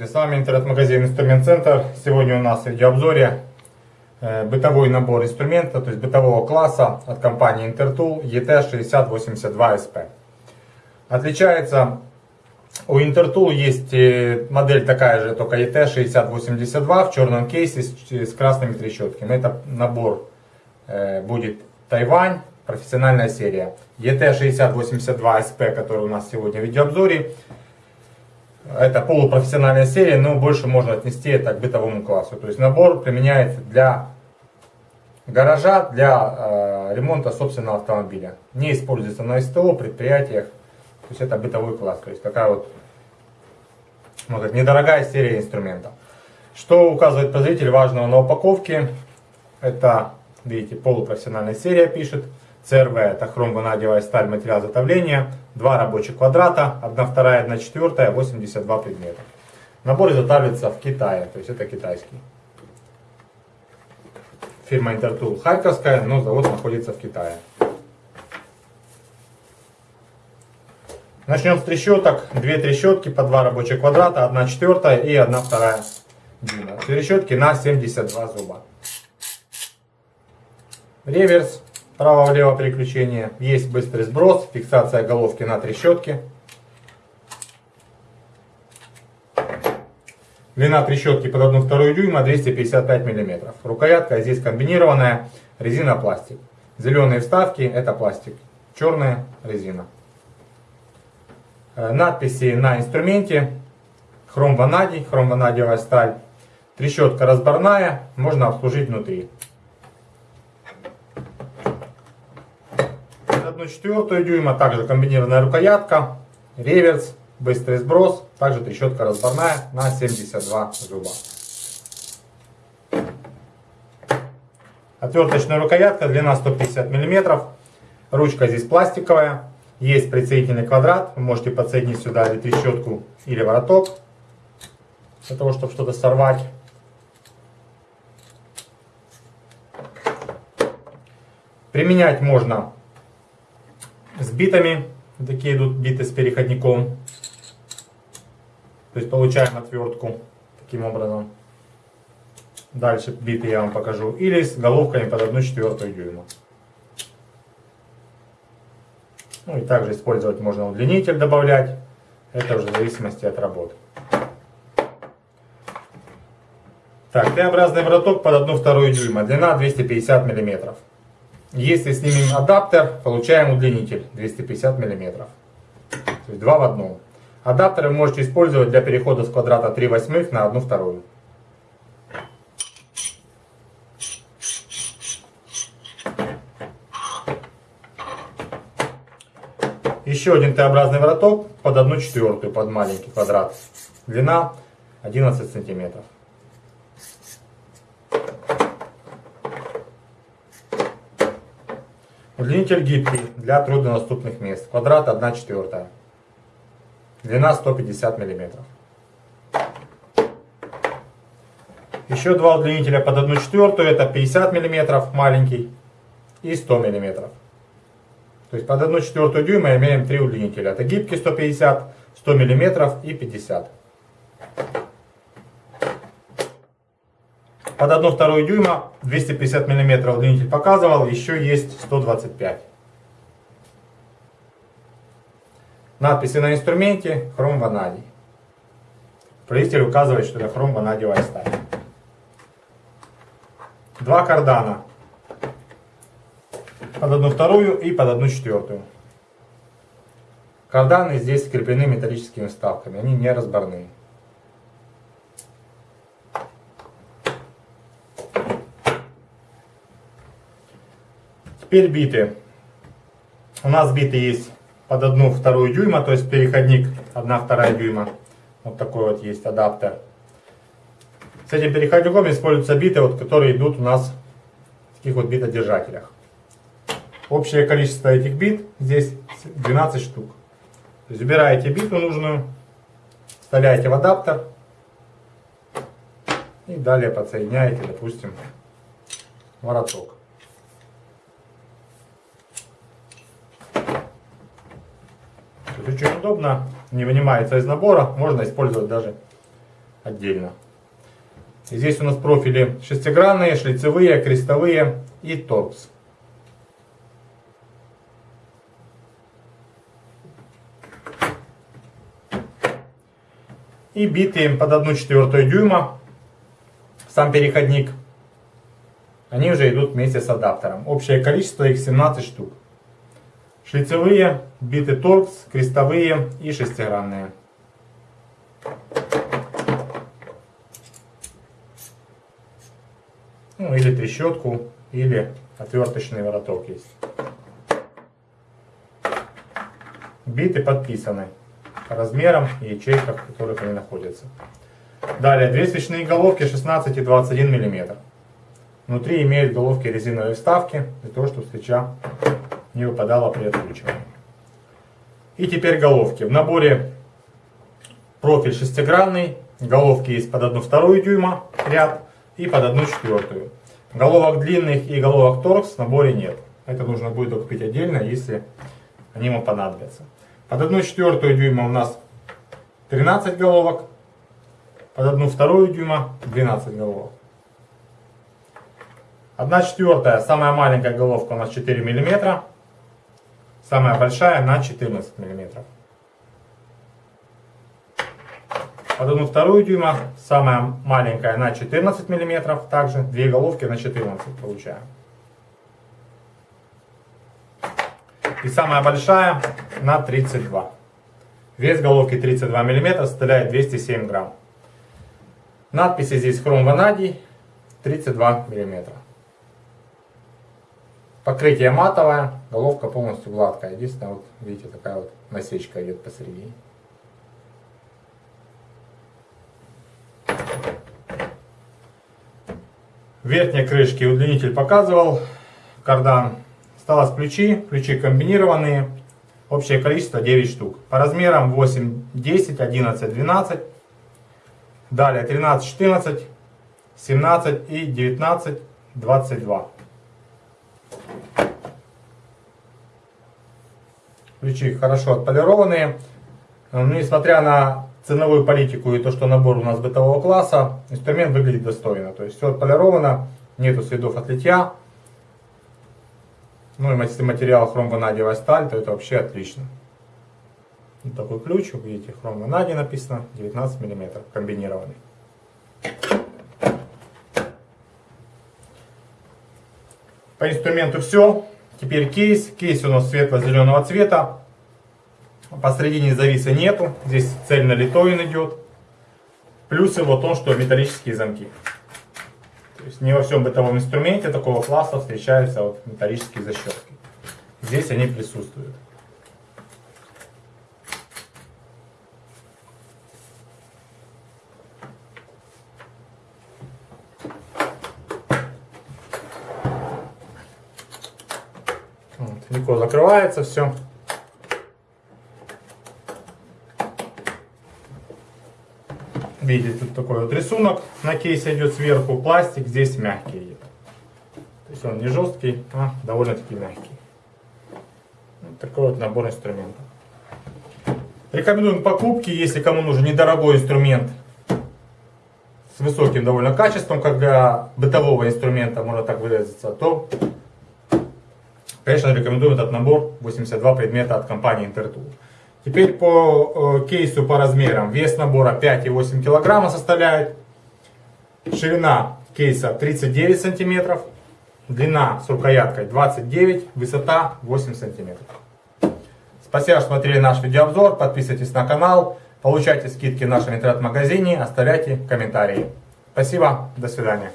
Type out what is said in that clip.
Здравствуйте, с вами интернет-магазин Инструмент Центр. Сегодня у нас в видеообзоре э, бытовой набор инструмента, то есть бытового класса от компании Intertool ET6082SP. Отличается у Intertool есть э, модель такая же, только ET6082 в черном кейсе с, с красными трещотками. Это набор э, будет Тайвань, профессиональная серия. ET6082SP, который у нас сегодня в видеообзоре, это полупрофессиональная серия, но больше можно отнести это к бытовому классу. То есть набор применяется для гаража, для э, ремонта собственного автомобиля. Не используется на СТО, предприятиях. То есть это бытовой класс. То есть такая вот можно сказать, недорогая серия инструментов. Что указывает производитель важного на упаковке? Это, видите, полупрофессиональная серия пишет. CRV это хром-ванадиевая сталь, материал изготовления, два рабочих квадрата, 1 вторая, 1 четвертая, 82 предмета. Набор изготавливается в Китае, то есть это китайский. Фирма Intertool Харьковская, но завод находится в Китае. Начнем с трещоток. Две трещотки по два рабочих квадрата, 1 четвертая и 1 вторая дюйма. Трещотки на 72 зуба. Реверс право-влево переключение. Есть быстрый сброс, фиксация головки на трещотке. Длина трещотки под 1,2 дюйма 255 мм. Рукоятка здесь комбинированная, резина пластик. Зеленые вставки это пластик, черная резина. Э, надписи на инструменте. Хром ванадий, хром ванадиевая сталь. Трещотка разборная, можно обслужить внутри. 1 четвертую дюйма, также комбинированная рукоятка, реверс, быстрый сброс, также трещотка разборная на 72 зуба. Отверточная рукоятка, длина 150 мм, ручка здесь пластиковая, есть прицелительный квадрат, вы можете подсоединить сюда или трещотку, или вороток, для того, чтобы что-то сорвать. Применять можно с битами. Такие идут биты с переходником. То есть получаем отвертку таким образом. Дальше биты я вам покажу. Или с головками под 1 четвертую дюйма. Ну и также использовать можно удлинитель добавлять. Это уже в зависимости от работы. Так, Т-образный вороток под 1 вторую дюйма. Длина 250 миллиметров. Если снимем адаптер, получаем удлинитель 250 мм. То есть два в одном. Адаптер вы можете использовать для перехода с квадрата 3 восьмых на 1 вторую. Еще один Т-образный вороток под 1 четвертую, под маленький квадрат. Длина 11 сантиметров. Удлинитель гибкий для труднодоступных мест. Квадрат 1 четвертая. Длина 150 миллиметров. Еще два удлинителя под 1 четвертую. Это 50 миллиметров маленький и 100 миллиметров. То есть под 1 четвертую дюйма имеем три удлинителя. Это гибкий 150, 100 миллиметров и 50. Под 1 вторую дюйма 250 мм удлинитель показывал, еще есть 125. Надписи на инструменте хром ванадий. Производитель указывает, что это хром ванадиевая сталь. Два кардана. Под одну вторую и под одну четвертую. Карданы здесь скреплены металлическими вставками, они не разборные. Теперь биты. У нас биты есть под одну вторую дюйма, то есть переходник 1 вторая дюйма. Вот такой вот есть адаптер. С этим переходником используются биты, вот, которые идут у нас в таких вот битодержателях. Общее количество этих бит здесь 12 штук. То есть убираете биту нужную, вставляете в адаптер и далее подсоединяете, допустим, вороток. Очень удобно, не вынимается из набора, можно использовать даже отдельно. И здесь у нас профили шестигранные, шлицевые, крестовые и торкс. И биты под 1 четвертую дюйма, сам переходник, они уже идут вместе с адаптером. Общее количество их 17 штук. Шлицевые, биты торкс, крестовые и шестигранные. Ну, или трещотку, или отверточный вороток есть. Биты подписаны по размерам и ячейках, в которых они находятся. Далее, две свечные головки 16 и 21 мм. Внутри имеют головки резиновые вставки, для того, чтобы свеча не выпадала при откручивании. И теперь головки. В наборе профиль шестигранный, головки есть под 1,2 дюйма ряд и под 1 четвертую. Головок длинных и головок торкс в наборе нет. Это нужно будет докупить отдельно, если они ему понадобятся. Под 1 четвертую дюйма у нас 13 головок, под 1 вторую дюйма 12 головок. 1 четвертая, самая маленькая головка у нас 4 мм, самая большая на 14 мм. 1 вторую дюйма, самая маленькая на 14 мм, также две головки на 14 получаем. И самая большая на 32. Вес головки 32 мм составляет 207 грамм. Надписи здесь хром ванадий 32 мм. Покрытие матовое, головка полностью гладкая. Единственное, вот видите, такая вот насечка идет посередине. верхней крышки удлинитель показывал, кардан. Осталось ключи, ключи комбинированные, общее количество 9 штук. По размерам 8, 10, 11, 12, далее 13, 14, 17 и 19, 22. Ключи хорошо отполированные. Несмотря на ценовую политику и то, что набор у нас бытового класса, инструмент выглядит достойно. То есть все отполировано, нету следов от литья. Ну и если материал хромванадиевая сталь, то это вообще отлично. Вот такой ключ, вы видите, хромванадий написано, 19 мм, комбинированный. По инструменту все. Теперь кейс. Кейс у нас светло-зеленого цвета. Посредине зависа нету. Здесь цельно литой идет. Плюс его то, что металлические замки. То есть не во всем бытовом инструменте такого класса встречаются вот металлические защелки. Здесь они присутствуют. Вот, легко закрывается все. видите, тут такой вот рисунок на кейсе идет сверху, пластик здесь мягкий идет. То есть он не жесткий, а довольно-таки мягкий. Вот такой вот набор инструментов. Рекомендуем покупки, если кому нужен недорогой инструмент с высоким довольно качеством, как для бытового инструмента, можно так выразиться, то, конечно, рекомендуем этот набор 82 предмета от компании Intertool. Теперь по э, кейсу по размерам. Вес набора 5,8 кг составляет. Ширина кейса 39 сантиметров. Длина с рукояткой 29, высота 8 сантиметров. Спасибо, что смотрели наш видеообзор. Подписывайтесь на канал. Получайте скидки в нашем интернет-магазине. Оставляйте комментарии. Спасибо. До свидания.